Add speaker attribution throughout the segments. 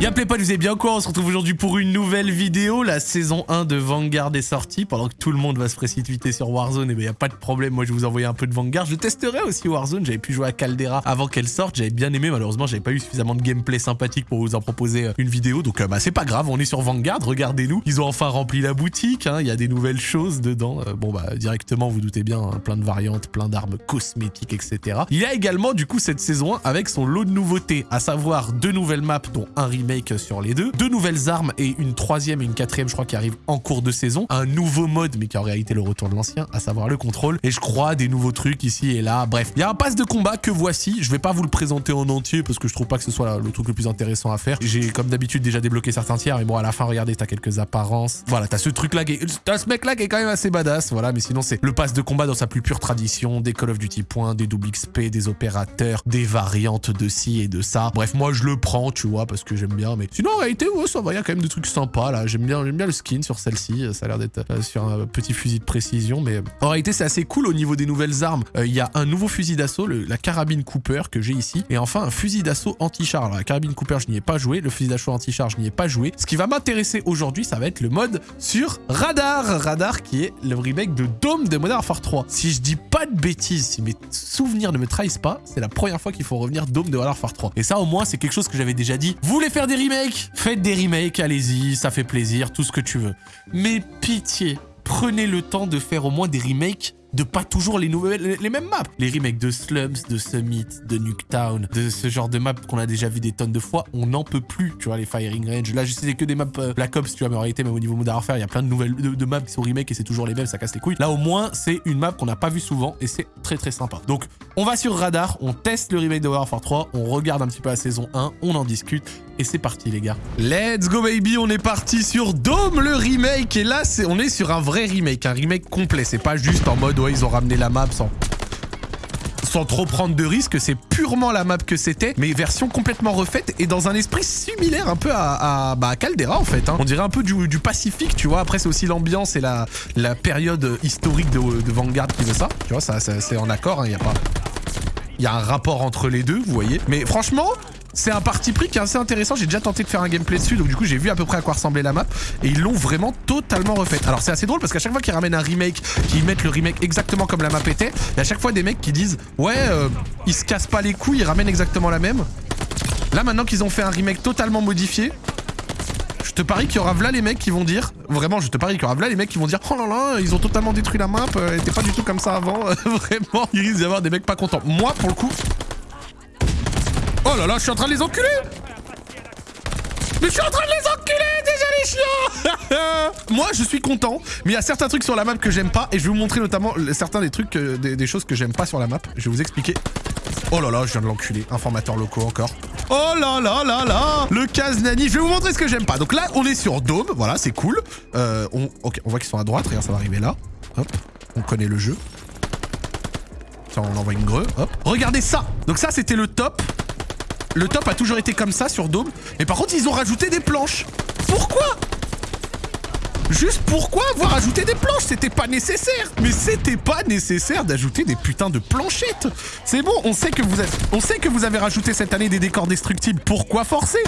Speaker 1: Y'a pas, vous avez bien quoi On se retrouve aujourd'hui pour une nouvelle vidéo. La saison 1 de Vanguard est sortie. Pendant que tout le monde va se précipiter sur Warzone, et eh ben pas de problème. Moi, je vais vous envoyer un peu de Vanguard. Je testerai aussi Warzone. J'avais pu jouer à Caldera avant qu'elle sorte. J'avais bien aimé. Malheureusement, j'avais pas eu suffisamment de gameplay sympathique pour vous en proposer euh, une vidéo. Donc, euh, bah, c'est pas grave. On est sur Vanguard. Regardez-nous. Ils ont enfin rempli la boutique. Hein. Il y a des nouvelles choses dedans. Euh, bon, bah, directement, vous doutez bien, hein, plein de variantes, plein d'armes cosmétiques, etc. Il y a également, du coup, cette saison 1 avec son lot de nouveautés, à savoir deux nouvelles maps, dont un remake sur les deux deux nouvelles armes et une troisième et une quatrième, je crois, qui arrivent en cours de saison. Un nouveau mode, mais qui en réalité le retour de l'ancien, à savoir le contrôle. Et je crois des nouveaux trucs ici et là. Bref, il y a un pass de combat que voici. Je vais pas vous le présenter en entier parce que je trouve pas que ce soit le truc le plus intéressant à faire. J'ai comme d'habitude déjà débloqué certains tiers, mais bon, à la fin, regardez, t'as quelques apparences. Voilà, t'as ce truc-là, t'as ce mec-là qui est quand même assez badass. Voilà, mais sinon, c'est le pass de combat dans sa plus pure tradition, des Call of Duty points, des double XP, des opérateurs, des variantes de ci et de ça. Bref, moi, je le prends, tu vois, parce que j'aime mais sinon, en réalité, ça va, il y a quand même de trucs sympas là. J'aime bien, bien le skin sur celle-ci. Ça a l'air d'être euh, sur un petit fusil de précision. Mais en réalité, c'est assez cool au niveau des nouvelles armes. Euh, il y a un nouveau fusil d'assaut, la carabine Cooper que j'ai ici. Et enfin, un fusil d'assaut anti-char. La carabine Cooper, je n'y ai pas joué. Le fusil d'assaut anti-char, je n'y ai pas joué. Ce qui va m'intéresser aujourd'hui, ça va être le mode sur Radar. Radar qui est le remake de Dome de Modern Warfare 3. Si je dis pas de bêtises, si mes souvenirs ne me trahissent pas, c'est la première fois qu'il faut revenir Dome de Modern Warfare 3. Et ça, au moins, c'est quelque chose que j'avais déjà dit. Vous voulez faire des remakes Faites des remakes, allez-y, ça fait plaisir, tout ce que tu veux. Mais pitié, prenez le temps de faire au moins des remakes de pas toujours les nouvelles, les mêmes maps. Les remakes de Slums, de Summit, de Nuketown, de ce genre de maps qu'on a déjà vu des tonnes de fois, on n'en peut plus, tu vois, les Firing Range. Là, je sais que des maps euh, Black Ops, tu vois, mais en réalité, même au niveau Modern Warfare, il y a plein de nouvelles de, maps qui sont remake et c'est toujours les mêmes, ça casse les couilles. Là, au moins, c'est une map qu'on n'a pas vu souvent et c'est très très sympa. Donc, on va sur Radar, on teste le remake de Warfare 3, on regarde un petit peu la saison 1, on en discute et c'est parti les gars. Let's go baby, on est parti sur Dome le remake et là on est sur un vrai remake, un remake complet, c'est pas juste en mode ils ont ramené la map sans trop prendre de risques, c'est purement la map que c'était, mais version complètement refaite et dans un esprit similaire un peu à, bah, Caldera en fait. Hein. On dirait un peu du, Pacifique, tu vois. Après, c'est aussi l'ambiance et la, période historique de, Vanguard qui veut ça. Tu vois, ça, c'est en accord, il hein, y a pas... Il y a un rapport entre les deux, vous voyez. Mais franchement, c'est un parti pris qui est assez intéressant. J'ai déjà tenté de faire un gameplay dessus, donc du coup j'ai vu à peu près à quoi ressemblait la map. Et ils l'ont vraiment totalement refaite. Alors c'est assez drôle parce qu'à chaque fois qu'ils ramènent un remake, qu'ils mettent le remake exactement comme la map était, il à chaque fois des mecs qui disent ouais, euh, ils se cassent pas les couilles, ils ramènent exactement la même. Là maintenant qu'ils ont fait un remake totalement modifié, je te parie qu'il y aura là les mecs qui vont dire, vraiment je te parie qu'il y aura là les mecs qui vont dire oh là là, ils ont totalement détruit la map, euh, elle pas du tout comme ça avant, vraiment, il risque d'y avoir des mecs pas contents. Moi pour le coup, Oh là là, je suis en train de les enculer Mais je suis en train de les enculer déjà les chiens Moi, je suis content, mais il y a certains trucs sur la map que j'aime pas, et je vais vous montrer notamment certains des trucs, des, choses que j'aime pas sur la map. Je vais vous expliquer. Oh là là, je viens de l'enculer. Informateur locaux encore. Oh là là là là Le Kaznani. Je vais vous montrer ce que j'aime pas. Donc là, on est sur Dome. Voilà, c'est cool. Euh, on, voit qu'ils sont à droite. Regarde, ça va arriver là. Hop. On connaît le jeu. Tiens, on envoie une greu. Hop. Regardez ça. Donc ça, c'était le top. Le top a toujours été comme ça sur Dome. Mais par contre, ils ont rajouté des planches. Pourquoi? Juste pourquoi avoir ajouté des planches? C'était pas nécessaire Mais c'était pas nécessaire d'ajouter des putains de planchettes C'est bon, on sait, que vous avez, on sait que vous avez rajouté cette année des décors destructibles. Pourquoi forcer?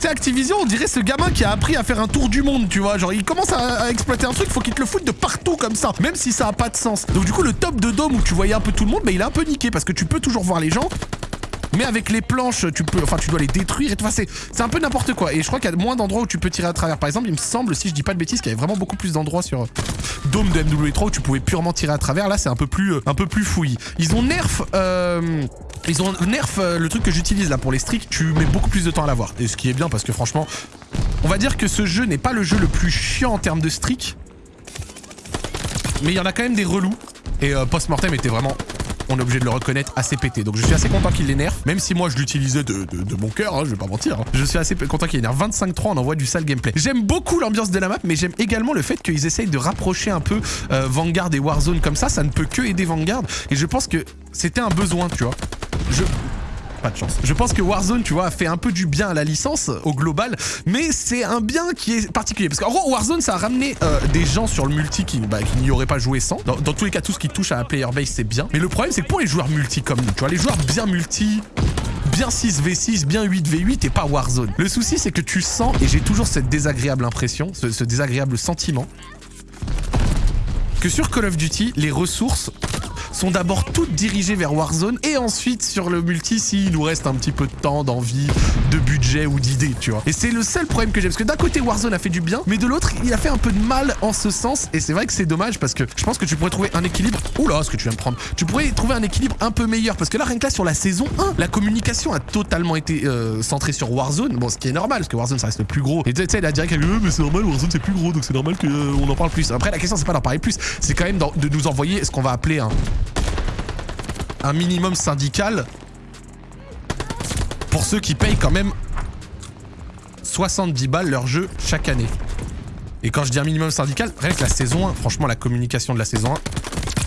Speaker 1: C'est Activision, on dirait ce gamin qui a appris à faire un tour du monde, tu vois. Genre, il commence à, exploiter un truc, faut qu'il te le foute de partout comme ça, même si ça a pas de sens. Donc du coup, le top de Dome où tu voyais un peu tout le monde, mais il est un peu niqué parce que tu peux toujours voir les gens, mais avec les planches, tu peux, enfin, tu dois les détruire et. Enfin, c'est un peu n'importe quoi. Et je crois qu'il y a moins d'endroits où tu peux tirer à travers. Par exemple, il me semble, si je dis pas de bêtises, qu'il y avait vraiment beaucoup plus d'endroits sur Dome de MW3 où tu pouvais purement tirer à travers. Là, c'est un peu plus, euh, un peu plus fouillis. Ils ont nerf, euh, ils ont nerf euh, le truc que j'utilise là pour les streaks. Tu mets beaucoup plus de temps à l'avoir. Et ce qui est bien parce que franchement, on va dire que ce jeu n'est pas le jeu le plus chiant en termes de streak. Mais il y en a quand même des relous. Et Post-Mortem était vraiment on est obligé de le reconnaître assez pété. Donc je suis assez content qu'il l'énerve, même si moi je l'utilisais de, mon cœur, hein, je vais pas mentir. Hein. Je suis assez content qu'il énerve 25-3, on envoie du sale gameplay. J'aime beaucoup l'ambiance de la map, mais j'aime également le fait qu'ils essayent de rapprocher un peu euh, Vanguard et Warzone comme ça. Ça ne peut que aider Vanguard. Et je pense que c'était un besoin, tu vois. Je de chance. Je pense que Warzone, tu vois, a fait un peu du bien à la licence au global, mais c'est un bien qui est particulier. Parce qu'en gros, Warzone, ça a ramené euh, des gens sur le multi qui, bah, n'y auraient pas joué sans. Dans, tous les cas, tout ce qui touche à la player base, c'est bien. Mais le problème, c'est que pour les joueurs multi comme nous, tu vois, les joueurs bien multi, bien 6v6, bien 8v8 et pas Warzone. Le souci, c'est que tu sens, et j'ai toujours cette désagréable impression, ce, ce désagréable sentiment, que sur Call of Duty, les ressources sont d'abord toutes dirigées vers Warzone et ensuite sur le multi s'il nous reste un petit peu de temps, d'envie, budget ou d'idées, tu vois. Et c'est le seul problème que j'ai parce que d'un côté Warzone a fait du bien, mais de l'autre il a fait un peu de mal en ce sens et c'est vrai que c'est dommage parce que je pense que tu pourrais trouver un équilibre. Oula, ce que tu viens de prendre. Tu pourrais trouver un équilibre un peu meilleur parce que là rien que là sur la saison 1, la communication a totalement été euh, centrée sur Warzone. Bon, ce qui est normal parce que Warzone ça reste le plus gros. Et tu sais, la direct, euh, mais c'est normal, Warzone c'est plus gros donc c'est normal qu'on euh, en parle plus. Après la question c'est pas d'en parler plus, c'est quand même de nous envoyer ce qu'on va appeler un minimum syndical pour ceux qui payent quand même 70 balles leur jeu chaque année. Et quand je dis un minimum syndical, rien que la saison 1, franchement la communication de la saison 1,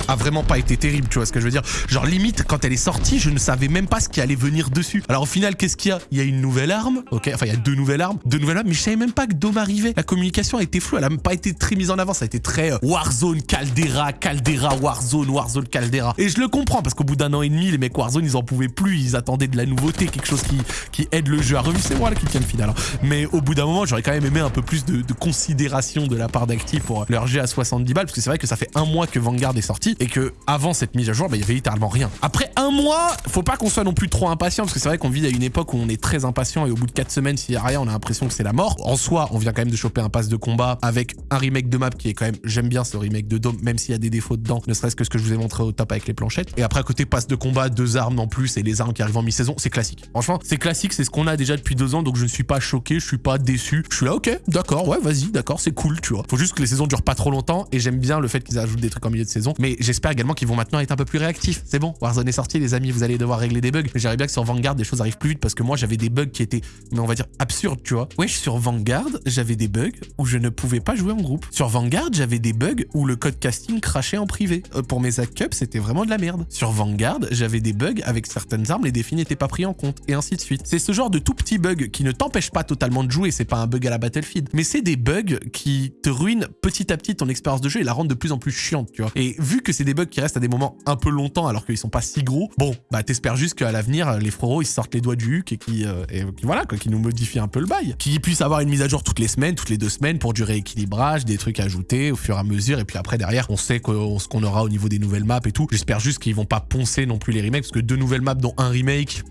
Speaker 1: a vraiment pas été terrible, tu vois ce que je veux dire. Genre limite, quand elle est sortie, je ne savais même pas ce qui allait venir dessus. Alors au final, qu'est-ce qu'il y a? Il y a une nouvelle arme, ok Enfin, il y a deux nouvelles armes, deux nouvelles armes, mais je savais même pas que Dome arrivait. La communication a été floue, elle a même pas été très mise en avant, ça a été très euh, Warzone, Caldera, Caldera, Warzone, Warzone, Caldera. Et je le comprends, parce qu'au bout d'un an et demi, les mecs Warzone, ils en pouvaient plus, ils attendaient de la nouveauté, quelque chose qui, qui aide le jeu à revivre. C'est moi là qui tiens le final. Mais au bout d'un moment, j'aurais quand même aimé un peu plus de, de considération de la part d'Active pour leur jeu à 70 balles, parce que c'est vrai que ça fait un mois que Vanguard est sorti, et que avant cette mise à jour, bah, il y avait littéralement rien. Après un mois, faut pas qu'on soit non plus trop impatient, parce que c'est vrai qu'on vit à une époque où on est très impatient et au bout de 4 semaines, s'il y a rien, on a l'impression que c'est la mort. En soi, on vient quand même de choper un pass de combat avec un remake de map qui est quand même, j'aime bien ce remake de Dome, même s'il y a des défauts dedans, ne serait-ce que ce que je vous ai montré au top avec les planchettes. Et après, à côté, pass de combat, deux armes en plus et les armes qui arrivent en mi-saison, c'est classique. Franchement, c'est classique, c'est ce qu'on a déjà depuis deux ans, donc je ne suis pas choqué, je suis pas déçu. Je suis là, ok, d'accord, ouais, vas-y, d'accord, c'est cool, tu vois. Faut juste que les saisons durent pas trop longtemps et j'aime bien le fait qu'ils ajoutent des trucs en milieu de saison, mais j'espère également qu'ils vont maintenant être un peu plus réactifs c'est bon, Warzone est sorti les amis, vous allez devoir régler des bugs. Mais j'aimerais bien que sur Vanguard, des choses arrivent plus vite parce que moi, j'avais des bugs qui étaient, mais on va dire, absurdes, tu vois. Wesh, sur Vanguard, j'avais des bugs où je ne pouvais pas jouer en groupe. Sur Vanguard, j'avais des bugs où le code casting crachait en privé. Euh, pour mes hack c'était vraiment de la merde. Sur Vanguard, j'avais des bugs avec certaines armes, les défis n'étaient pas pris en compte, et ainsi de suite. C'est ce genre de tout petits bugs qui ne t'empêchent pas totalement de jouer, c'est pas un bug à la Battlefield, mais c'est des bugs qui te ruinent petit à petit ton expérience de jeu et la rendent de plus en plus chiante, tu vois. Et vu que c'est des bugs qui restent à des moments un peu longtemps alors qu'ils sont pas si gros. Bon, bah t'espères juste qu'à l'avenir, les froros, ils sortent les doigts du huc et qui, euh, voilà, qui nous modifient un peu le bail. Qu'ils puissent avoir une mise à jour toutes les semaines, toutes les deux semaines pour du rééquilibrage, des trucs ajoutés au fur et à mesure. Et puis après, derrière, on sait ce qu'on aura au niveau des nouvelles maps et tout. J'espère juste qu'ils vont pas poncer non plus les remakes parce que deux nouvelles maps dont un remake...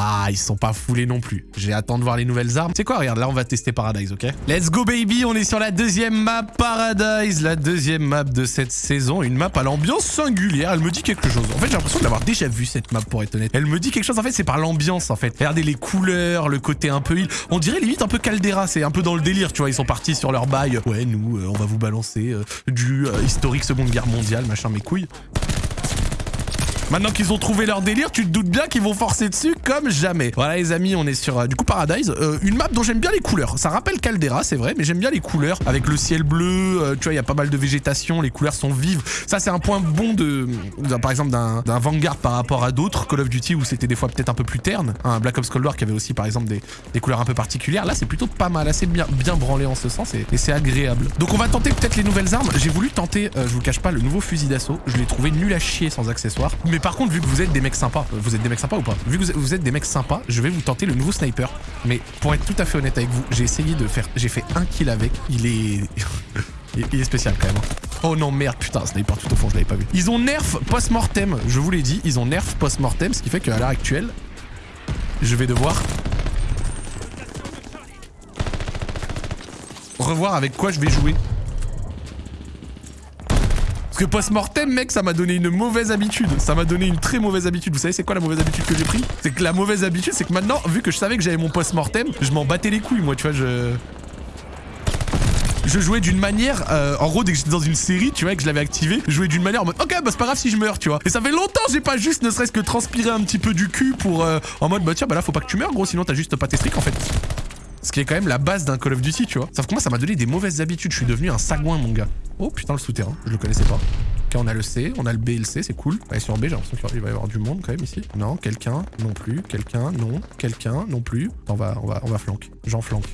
Speaker 1: Ah, ils sont pas foulés non plus. J'ai attendu de voir les nouvelles armes. C'est quoi Regarde, là, on va tester Paradise, ok? Let's go, baby On est sur la deuxième map Paradise, la deuxième map de cette saison. Une map à l'ambiance singulière. Elle me dit quelque chose. En fait, j'ai l'impression de l'avoir déjà vu, cette map, pour être honnête. Elle me dit quelque chose, en fait, c'est par l'ambiance, en fait. Regardez les couleurs, le côté un peu île. On dirait limite un peu Caldera. C'est un peu dans le délire, tu vois. Ils sont partis sur leur bail. Ouais, nous, euh, on va vous balancer euh, du euh, historique Seconde Guerre mondiale, machin, mes couilles. Maintenant qu'ils ont trouvé leur délire, tu te doutes bien qu'ils vont forcer dessus comme jamais. Voilà les amis, on est sur euh, du coup Paradise. Euh, une map dont j'aime bien les couleurs. Ça rappelle Caldera, c'est vrai, mais j'aime bien les couleurs. Avec le ciel bleu, euh, tu vois, il y a pas mal de végétation, les couleurs sont vives. Ça, c'est un point bon de, par exemple, d'un Vanguard par rapport à d'autres Call of Duty où c'était des fois peut-être un peu plus terne. Un Black Ops Cold War qui avait aussi par exemple des, des couleurs un peu particulières. Là, c'est plutôt pas mal, assez bien, bien branlé en ce sens et, c'est agréable. Donc on va tenter peut-être les nouvelles armes. J'ai voulu tenter, je vous cache pas, le nouveau fusil d'assaut. Je l'ai trouvé nul à chier sans accessoires. Par contre, vu que vous êtes des mecs sympas, vous êtes des mecs sympas ou pas Vu que vous êtes des mecs sympas, je vais vous tenter le nouveau sniper. Mais pour être tout à fait honnête avec vous, j'ai essayé de faire... J'ai fait un kill avec. Il est... Il est spécial quand même. Hein. Oh non, merde, putain, sniper tout au fond, je l'avais pas vu. Ils ont nerf post-mortem, je vous l'ai dit, ils ont nerf post-mortem, ce qui fait qu'à l'heure actuelle, je vais devoir revoir avec quoi je vais jouer. Parce que post-mortem, mec, ça m'a donné une mauvaise habitude. Ça m'a donné une très mauvaise habitude. Vous savez, c'est quoi la mauvaise habitude que j'ai pris? C'est que la mauvaise habitude, c'est que maintenant, vu que je savais que j'avais mon post-mortem, je m'en battais les couilles, moi, tu vois, je... Jouais d'une manière, euh, en gros, dès que j'étais dans une série, tu vois, que je l'avais activé, je jouais d'une manière en mode, ok, bah c'est pas grave si je meurs, tu vois. Et ça fait longtemps, j'ai pas juste ne serait-ce que transpiré un petit peu du cul pour, euh, en mode, bah tiens, bah là, faut pas que tu meurs, gros, sinon t'as juste pas tes streaks, en fait. Ce qui est quand même la base d'un Call of Duty, tu vois. Sauf que moi, ça m'a donné des mauvaises habitudes. Je suis devenu un sagouin, mon gars. Oh putain, le souterrain. Je le connaissais pas. Ok, on a le C, on a le B et le C, c'est cool. Allez, sur B, j'ai l'impression qu'il va y avoir du monde quand même ici. Non, quelqu'un, non plus. Quelqu'un, non. Quelqu'un, non plus. On va, on va, on va flanquer. J'en flanque.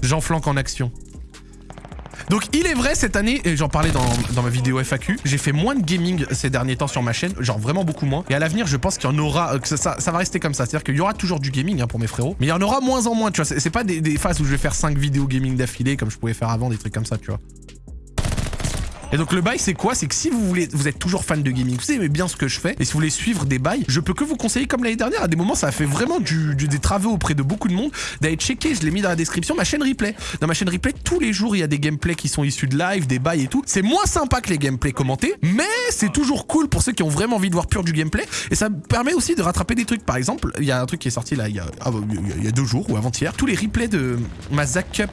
Speaker 1: J'en flanque en action. Donc il est vrai cette année, et j'en parlais dans, ma vidéo FAQ, j'ai fait moins de gaming ces derniers temps sur ma chaîne, genre vraiment beaucoup moins. Et à l'avenir, je pense qu'il y en aura, euh, que ça, va rester comme ça. C'est-à-dire qu'il y aura toujours du gaming hein, pour mes frérots, mais il y en aura moins en moins, tu vois. C'est pas des, des phases où je vais faire 5 vidéos gaming d'affilée comme je pouvais faire avant, des trucs comme ça, tu vois. Et donc le bail c'est quoi? C'est que si vous voulez, vous êtes toujours fan de gaming, vous aimez bien ce que je fais, et si vous voulez suivre des bails, je peux que vous conseiller comme l'année dernière, à des moments ça a fait vraiment du, du- des travaux auprès de beaucoup de monde, d'aller checker, je l'ai mis dans la description, ma chaîne replay. Dans ma chaîne replay, tous les jours il y a des gameplays qui sont issus de live, des bails et tout. C'est moins sympa que les gameplays commentés, mais c'est toujours cool pour ceux qui ont vraiment envie de voir pur du gameplay, et ça me permet aussi de rattraper des trucs. Par exemple, il y a un truc qui est sorti là il y a, ah, il y a deux jours ou avant-hier, tous les replays de ma Zack Cup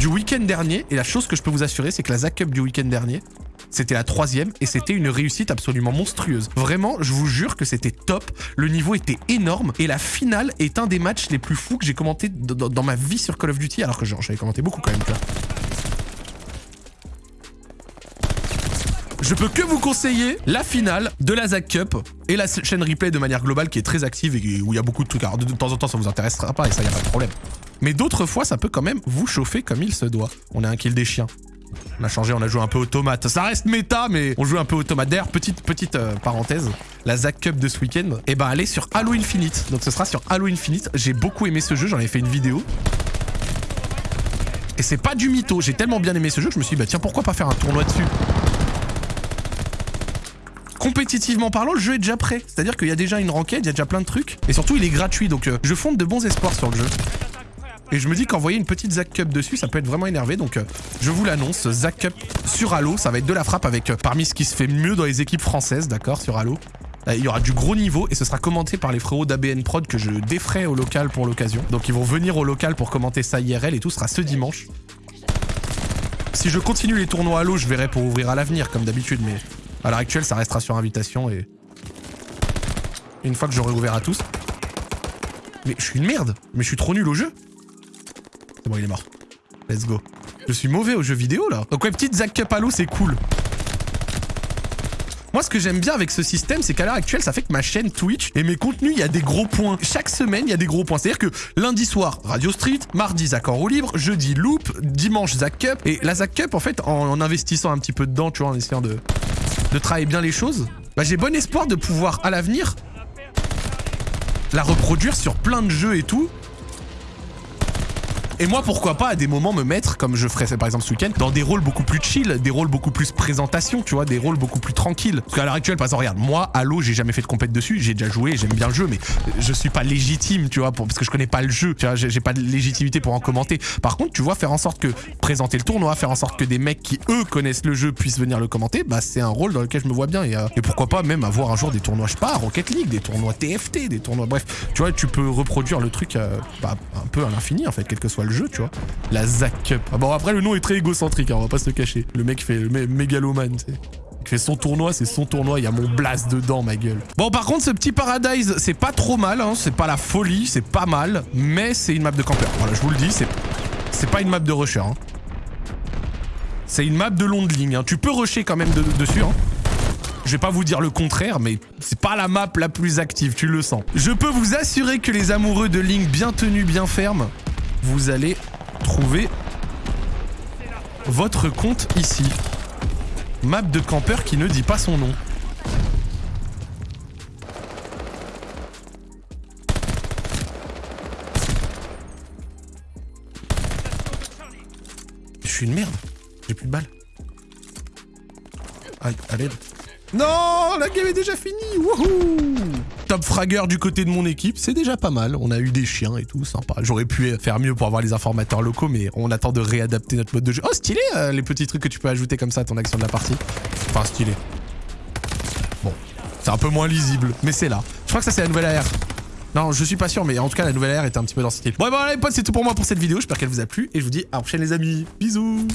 Speaker 1: du week-end dernier. Et la chose que je peux vous assurer, c'est que la Zack Cup du week-end dernier, c'était la troisième et c'était une réussite absolument monstrueuse. Vraiment, je vous jure que c'était top. Le niveau était énorme et la finale est un des matchs les plus fous que j'ai commenté dans ma vie sur Call of Duty, alors que j'avais commenté beaucoup quand même. tu Je peux que vous conseiller la finale de la Zack Cup et la chaîne replay de manière globale qui est très active et où il y a beaucoup de trucs. Alors de, temps en temps ça vous intéressera pas et ça y a pas de problème. Mais d'autres fois ça peut quand même vous chauffer comme il se doit. On a un kill des chiens. On a changé, on a joué un peu automate. Ça reste méta, mais on joue un peu automate. D'ailleurs, petite, petite euh, parenthèse, la Zack Cup de ce week-end, eh ben, elle sur Halo Infinite. Donc ce sera sur Halo Infinite. J'ai beaucoup aimé ce jeu, j'en ai fait une vidéo. Et c'est pas du mytho, j'ai tellement bien aimé ce jeu je me suis dit, bah tiens, pourquoi pas faire un tournoi dessus? Compétitivement parlant, le jeu est déjà prêt. C'est-à-dire qu'il y a déjà une ranked, il y a déjà plein de trucs. Et surtout, il est gratuit, donc euh, je fonde de bons espoirs sur le jeu. Et je me dis qu'envoyer une petite Zack Cup dessus, ça peut être vraiment énervé. Donc euh, je vous l'annonce, Zack Cup sur Halo, ça va être de la frappe avec euh, parmi ce qui se fait mieux dans les équipes françaises, d'accord, sur Halo. Il y aura du gros niveau et ce sera commenté par les frérots d'ABN Prod que je défrais au local pour l'occasion. Donc ils vont venir au local pour commenter ça IRL et tout, sera ce dimanche. Si je continue les tournois Halo, je verrai pour ouvrir à l'avenir comme d'habitude, mais à l'heure actuelle, ça restera sur invitation et... Une fois que j'aurai ouvert à tous... Mais je suis une merde Mais je suis trop nul au jeu C'est bon, il est mort. Let's go. Je suis mauvais aux jeux vidéo, là. Donc ouais, petite Zack Cup Halo, c'est cool. Moi, ce que j'aime bien avec ce système, c'est qu'à l'heure actuelle, ça fait que ma chaîne Twitch et mes contenus, il y a des gros points. Chaque semaine, il y a des gros points. C'est-à-dire que lundi soir, Radio Street, mardi, Zach en roue libre, jeudi, Loop, dimanche, Zack Cup. Et la Zack Cup, en fait, en, en investissant un petit peu dedans, tu vois, en essayant de, de travailler bien les choses, bah, j'ai bon espoir de pouvoir, à l'avenir, la reproduire sur plein de jeux et tout. Et moi, pourquoi pas à des moments me mettre, comme je ferais par exemple ce week-end, dans des rôles beaucoup plus chill, des rôles beaucoup plus présentation, tu vois, des rôles beaucoup plus tranquilles. Parce qu'à l'heure actuelle, par exemple, regarde, moi, Halo, j'ai jamais fait de compète dessus, j'ai déjà joué, j'aime bien le jeu, mais je suis pas légitime, tu vois, pour- parce que je connais pas le jeu, tu vois, j'ai pas de légitimité pour en commenter. Par contre, tu vois, faire en sorte que présenter le tournoi, faire en sorte que des mecs qui eux connaissent le jeu puissent venir le commenter, bah c'est un rôle dans lequel je me vois bien. Et, euh, pourquoi pas même avoir un jour des tournois, je sais pas, Rocket League, des tournois TFT, des tournois, bref, tu vois, tu peux reproduire le truc euh, bah, un peu à l'infini en fait, quel que soit le jeu, tu vois. La Zack Cup. Ah bon, après, le nom est très égocentrique, hein, on va pas se le cacher. Le mec fait le mé- mégalomane, tu sais. Il fait son tournoi, c'est son tournoi, il y a mon blast dedans, ma gueule. Bon, par contre, ce petit Paradise, c'est pas trop mal, hein, c'est pas la folie, c'est pas mal, mais c'est une map de campeur. Voilà, je vous le dis, c'est pas une map de rusher. hein. C'est une map de long de ligne. Tu peux rusher quand même de- dessus. Je vais pas vous dire le contraire, mais c'est pas la map la plus active, tu le sens. Je peux vous assurer que les amoureux de Link bien tenus, bien fermes, vous allez trouver votre compte ici. Map de campeur qui ne dit pas son nom. Je suis une merde. J'ai plus de balles. Aïe, à l'aide. Non, la game est déjà finie. Wouhou Top fragger du côté de mon équipe, c'est déjà pas mal. On a eu des chiens et tout, sympa. J'aurais pu faire mieux pour avoir les informateurs locaux, mais on attend de réadapter notre mode de jeu. Oh, stylé, euh, les petits trucs que tu peux ajouter comme ça à ton action de la partie. Enfin, stylé. Bon, c'est un peu moins lisible, mais c'est là. Je crois que ça, c'est la nouvelle AR. Non, je suis pas sûr, mais en tout cas, la nouvelle AR était un petit peu dans ce style. Bon, et bon, les potes, c'est tout pour moi pour cette vidéo. J'espère qu'elle vous a plu, et je vous dis à la prochaine, les amis. Bisous